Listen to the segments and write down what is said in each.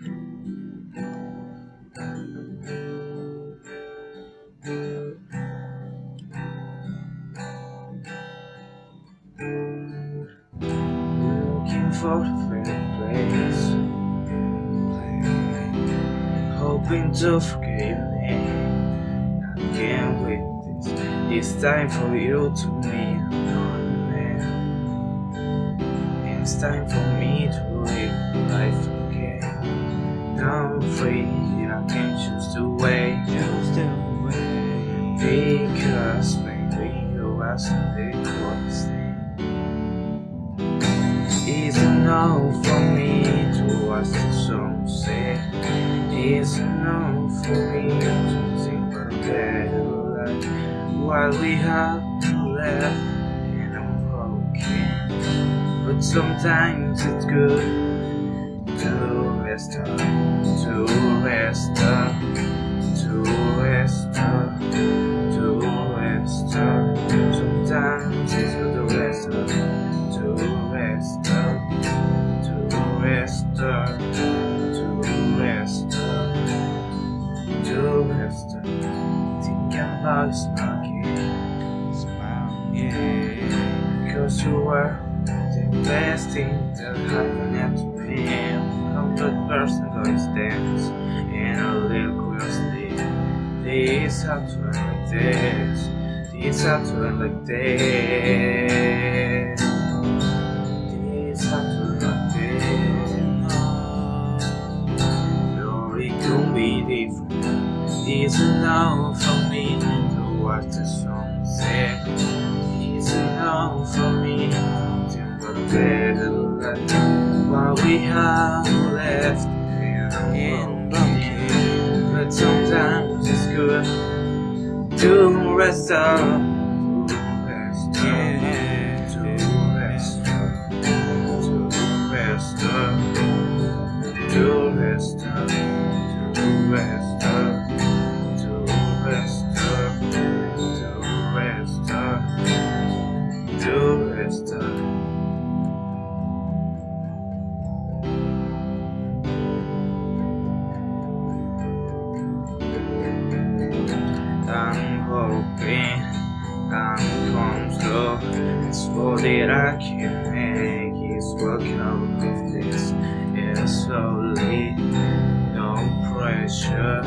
Looking for a fair place Hoping to forgive me I can't wait this It's time for you to meet. Another man It's time for me to Because maybe you are something close It's enough for me to watch the sunset It's enough for me to think about better life. While we have left and I'm broken. But sometimes it's good to rest up, to rest up, to rest up, up Thinking about smoking Smile, yeah Cause you were the best thing that happened to me Hundred person always dance And a little curiosity This had to end like this. This had to end like this. This had to like this. Or it could be different It's enough for me to watch the sunset It's enough for me to about better life What we have left In in broken But sometimes it's good to rest up To rest uh, I'm hoping I'm come slow It's all that I can make. Is work out of this. Yeah, slowly, no pressure.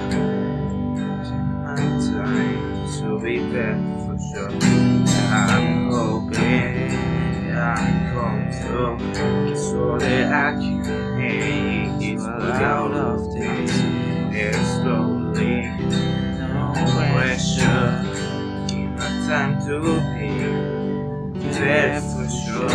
My time to be back for sure time to be there for sure.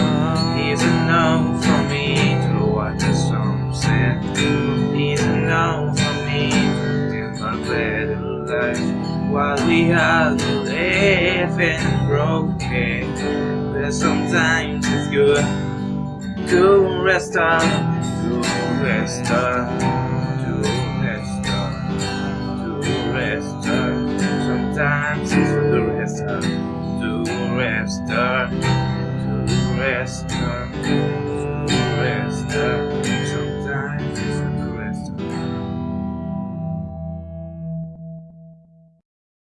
It's enough for me to watch the sunset. It's enough for me to think about better life. While we are live and broken, but sometimes it's good to rest up, to rest up, It's for the rest up, to rest up, to rest up.